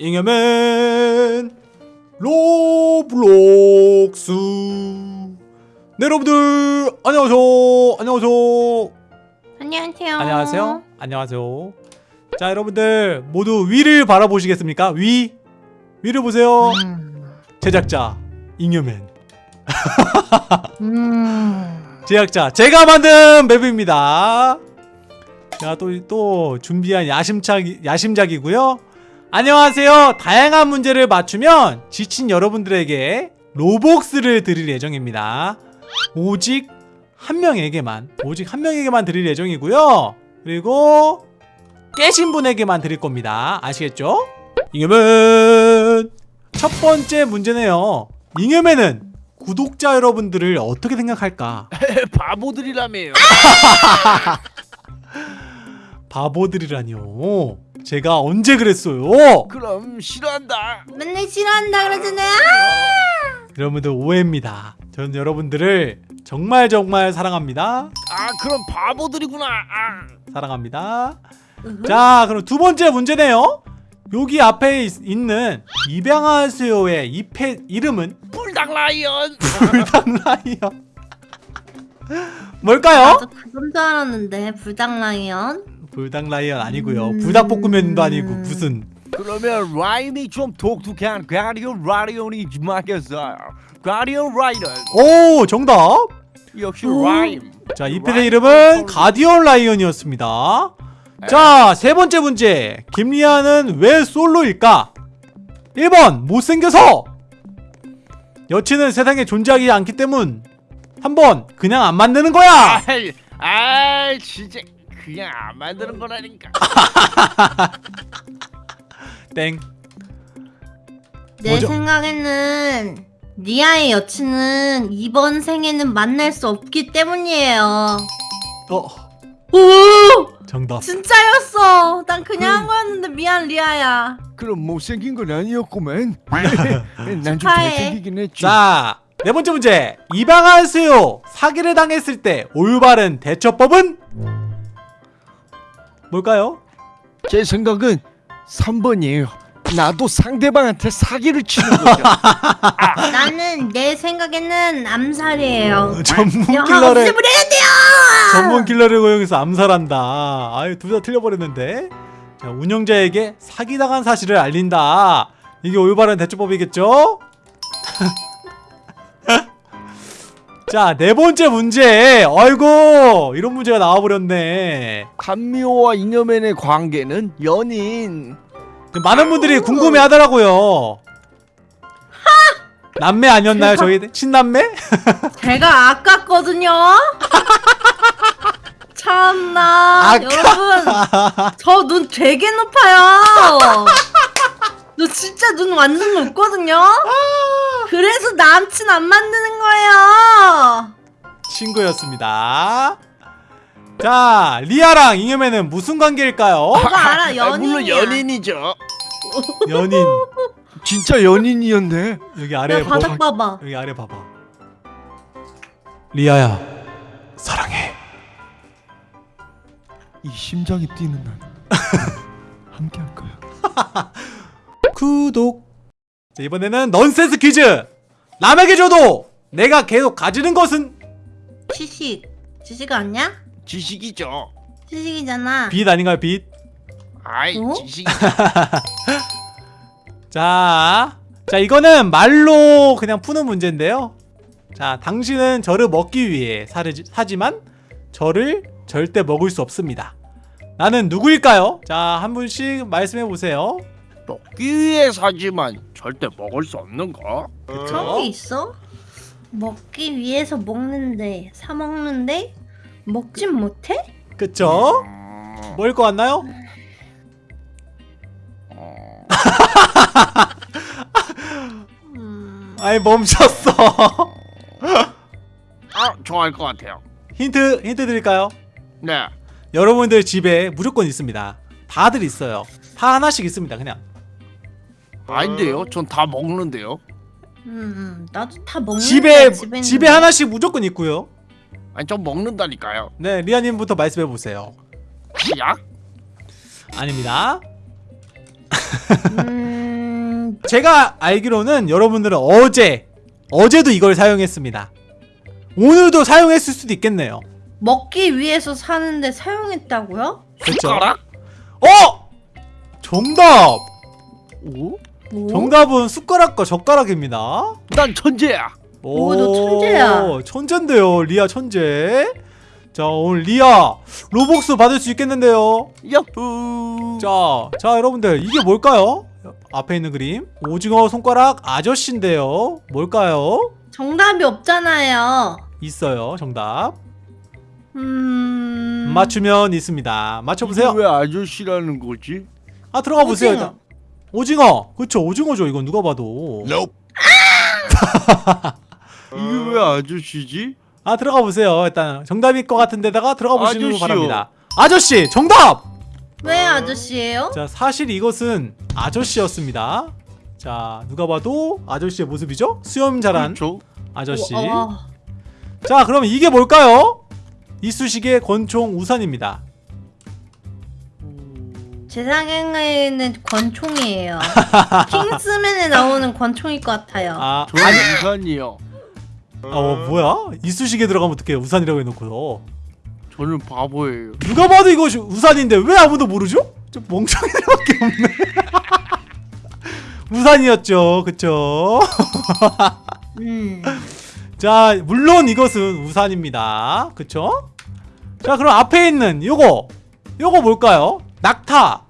잉여맨 로블록스. 네 여러분들 안녕하세요. 안녕하세요. 안녕하세요. 안녕하세요. 안녕하세요. 자 여러분들 모두 위를 바라보시겠습니까? 위? 위를 보세요. 음. 제작자 잉여맨. 음. 제작자 제가 만든 맵입니다. 자또 또 준비한 야심작 야심작이고요 안녕하세요 다양한 문제를 맞추면 지친 여러분들에게 로복스를 드릴 예정입니다 오직 한 명에게만 오직 한 명에게만 드릴 예정이고요 그리고 깨신 분에게만 드릴 겁니다 아시겠죠? 잉여맨 첫 번째 문제네요 잉여맨은 구독자 여러분들을 어떻게 생각할까? 바보들이라며요. 바보들이라니요. 제가 언제 그랬어요? 그럼 싫어한다. 맨날 싫어한다 그러잖아요. 여러분들 오해입니다. 저는 여러분들을 정말 정말 사랑합니다. 아 그럼 바보들이구나. 아. 사랑합니다. 자, 그럼 두 번째 문제네요. 여기 앞에 있, 있는 입양하세요의 이 펫 이름은 뿔당 라이언. 불당라이언. 뭘까요? 나도 그건 줄 알았는데 불당라이언. 불당라이언 아니고요. 음. 불닭볶음면도 아니고 무슨 그러면 라이언이 좀 독특한 Guardian Lion이 맞겠어요. Guardian Lion. 오 정답. 역시 오. 라임. 자, 이 펫의 이름은 Guardian Lion이었습니다. 자, 세 번째 문제. 김리아는 왜 솔로일까? 1번, 못생겨서! 여친은 세상에 존재하지 않기 때문. 3번, 그냥 안 만드는 거야! 아이, 아 진짜 그냥 안 만드는 거라니까. 땡. 내 뭐죠? 생각에는 리아의 여친은 이번 생에는 만날 수 없기 때문이에요. 어, 오! 정답. 진짜였어. 난 그냥 한 거였는데 미안 리아야. 그럼 못생긴 건 아니었구만. 난 좀 축하해. 잘생기긴 했지. 자, 네 번째 문제. 입양하세요. 사기를 당했을 때 올바른 대처법은? 뭘까요? 제 생각은 3번이에요. 나도 상대방한테 사기를 치는 거죠. 나는 내 생각에는 암살이에요. 전문 킬러를 없애버려야 돼요. 전문 킬러를 고용해서 암살한다. 아유 둘 다 틀려버렸는데. 자, 운영자에게 사기당한 사실을 알린다. 이게 올바른 대처법이겠죠? 자, 네 번째 문제. 아이고, 이런 문제가 나와버렸네. 한미호와 잉여맨의 관계는 연인. 많은 분들이 궁금해 하더라고요. 남매 아니었나요, 저희? 친남매? 제가 아깝거든요. 참나 아까- 여러분 저 눈 되게 높아요. 너 진짜 눈 완전 높거든요. 그래서 남친 안 만드는 거예요. 친구였습니다. 자, 리아랑 잉여맨은 무슨 관계일까요? 그거 알아 아, 연인이야. 물론 연인이죠. 연인. 진짜 연인이었네. 여기 아래 내 바닥 뭐, 봐봐. 여기 아래 봐봐. 리아야, 사랑해. 이 심장이 뛰는 날 함께 할 거야. 구독. 자, 이번에는 넌센스 퀴즈. 남에게 줘도 내가 계속 가지는 것은 지식 지식 아니야? 지식이죠. 지식이잖아. 빛 아닌가요, 빛? 아이 어? 지식. 자, 자 이거는 말로 그냥 푸는 문제인데요. 자, 당신은 저를 먹기 위해 사르, 사지만 저를 절대 먹을 수 없습니다. 나는 누구일까요? 자, 한 분씩 말씀해 보세요. 먹기 위해 사지만 절대 먹을 수 없는 거. 그런 게 있어? 먹기 위해서 먹는데 사 먹는데 먹진 못해? 그쵸? 음, 뭐일 것 같나요? 어, 음... 아이 멈췄어. 아 좋아할 것 같아요. 힌트 힌트 드릴까요? 네. 여러분들 집에 무조건 있습니다. 다들 있어요. 다 하나씩 있습니다. 그냥. 아닌데요. 전 다 먹는데요. 음, 음, 나도 다 먹는데 집에 집에 집에 하나씩 무조건 있고요. 아니 전 먹는다니까요. 네, 리아님부터 말씀해 보세요. 약? 아닙니다. 음... 제가 알기로는 여러분들은 어제 어제도 이걸 사용했습니다. 오늘도 사용했을 수도 있겠네요. 먹기 위해서 사는데 사용했다고요? 그렇죠? 숟가락? 어! 정답! 오? 뭐? 정답은 숟가락과 젓가락입니다. 난 천재야. 오, 너 천재야. 천재인데요, 리아 천재. 자, 오늘 리아 로복스 받을 수 있겠는데요. 야호. 자, 자, 여러분들 이게 뭘까요? 앞에 있는 그림 오징어 손가락 아저씨인데요. 뭘까요? 정답이 없잖아요. 있어요, 정답. 음. 맞추면 있습니다. 맞춰보세요. 왜 아저씨라는 거지? 아 들어가 보세요. 오징어. 오징어. 그쵸, 오징어죠. 이건 누가 봐도. 이게 왜 아저씨지? 아 들어가 보세요. 일단 정답일 것 같은 데다가 들어가 보시는 거 아저씨요. 바랍니다. 아저씨 정답. 왜 아저씨예요? 자 사실 이것은 아저씨였습니다. 자 누가 봐도 아저씨의 모습이죠? 수염 자란 그렇죠. 아저씨. 와, 자 그러면 이게 뭘까요? 이쑤시개 권총 우산입니다. 제 생각에는 권총이에요. 킹스맨에 나오는 권총일 것 같아요. 아 아니 우산이요. 어 뭐야? 이쑤시개 들어가면 어떡해 우산이라고 해놓고요. 저는 바보예요. 누가 봐도 이것이 우산인데 왜 아무도 모르죠? 좀 멍청이들밖에 없네. 우산이었죠, 그쵸? 음. 자, 물론 이것은 우산입니다, 그쵸? 자, 그럼 앞에 있는 요거, 요거 뭘까요? 낙타.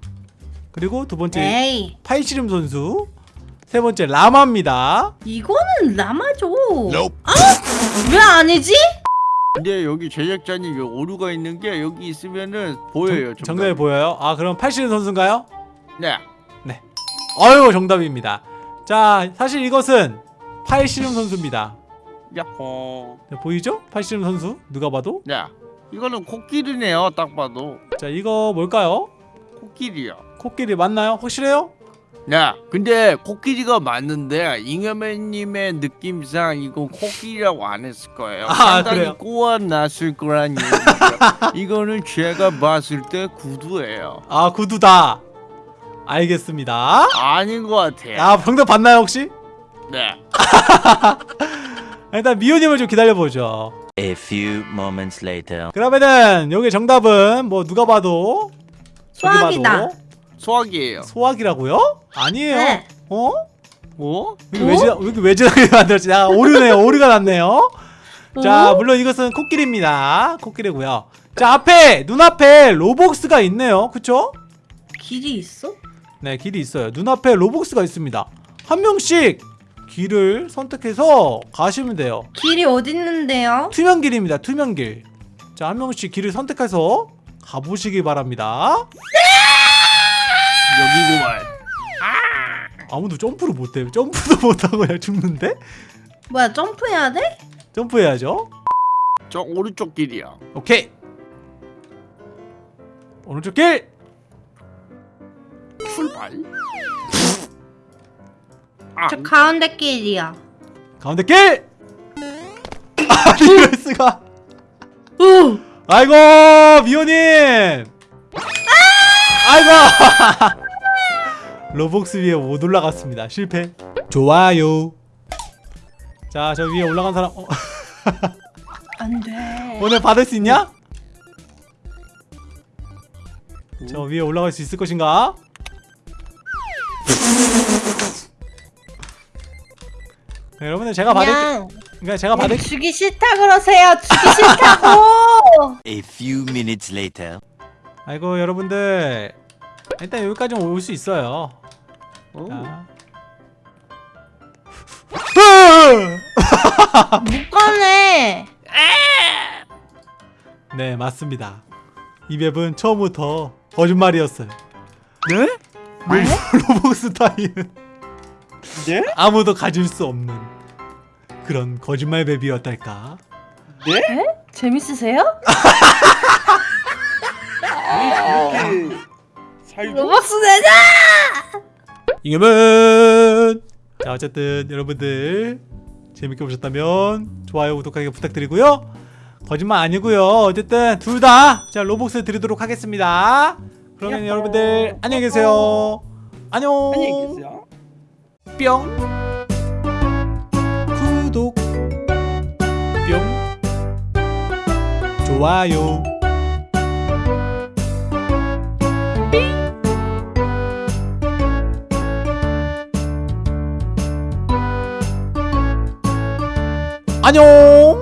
그리고 두 번째 에이, 팔씨름 선수, 세 번째 라마입니다. 이거는 라마죠. 아? 왜 아니지? 근데 여기 제작자님 여기 오류가 있는 게 여기 있으면은 보여요. 정, 정답이 보여요? 아, 그럼 팔씨름 선수인가요? 네. 어유 정답입니다. 자, 사실 이것은 팔씨름 선수입니다. 야호. 네, 보이죠? 팔씨름 선수 누가 봐도 네. 이거는 코끼리네요. 딱 봐도 자 이거 뭘까요? 코끼리요. 코끼리 맞나요? 확실해요? 네. 근데 코끼리가 맞는데 잉여맨님의 느낌상 이건 코끼리라고 안 했을 거예요. 아, 상당히 그래요? 꼬아놨을 거란 얘기죠. 이거는 제가 봤을 때 구두예요. 아 구두다 알겠습니다 아닌 것 같아요. 아 정답 봤나요 혹시? 네. 일단 미호님을 좀 기다려보죠 A few moments later. 그러면은 여기 정답은 뭐 누가 봐도 봐도 소화기예요. 소화기라고요? 아니에요 네. 어? 어? 이게 왜, 왜 이렇게 외진하게 만들었지? 아 오류네요 오류가 났네요 자 물론 이것은 코끼리입니다 코끼리고요 자 앞에 눈앞에 로복스가 있네요 그쵸? 길이 있어? 네 길이 있어요 눈앞에 로복스가 있습니다 한 명씩 길을 선택해서 가시면 돼요 길이 어디 있는데요? 투명길입니다 투명길 자 한 명씩 길을 선택해서 가보시기 바랍니다 여기구만. 아무도 점프를 못해 점프도 못하고 그냥 죽는데? 뭐야 점프해야 돼? 점프해야죠 저 오른쪽 길이야. 오케이 오른쪽 길 출발. 아, 저 가운데 길이야. 가운데 길! 아니 이럴 수가 우! 아이고 미호님 아이고 로복스 위에 못 올라갔습니다 실패 좋아요 자 저 위에 올라간 사람 어, 안 돼. 오늘 받을 수 있냐? 저 위에 올라갈 수 있을 것인가? 네, 여러분들 제가 받을 그냥 그러니까 제가 받을 주기 싫다 그러세요. 주기 싫다고. A few minutes later. 아이고 여러분들. 일단 여기까지 올 수 있어요. 못 가네. 네 맞습니다. 이 맵은 처음부터 거짓말이었어요. 네? 로복스 타이는 네? 아무도 가질 수 없는 그런 거짓말 맵이었달까 재밌으세요? 살고. 로벅스 내자. 이겨면! 자 어쨌든 여러분들 재밌게 보셨다면 좋아요 구독하기 부탁드리고요. 거짓말 아니고요. 어쨌든 둘 다 자 로복스 드리도록 하겠습니다. 그러면. 여러분들 안녕히 계세요. 안녕. 안녕히 계세요. 뿅 좋아요. 안녕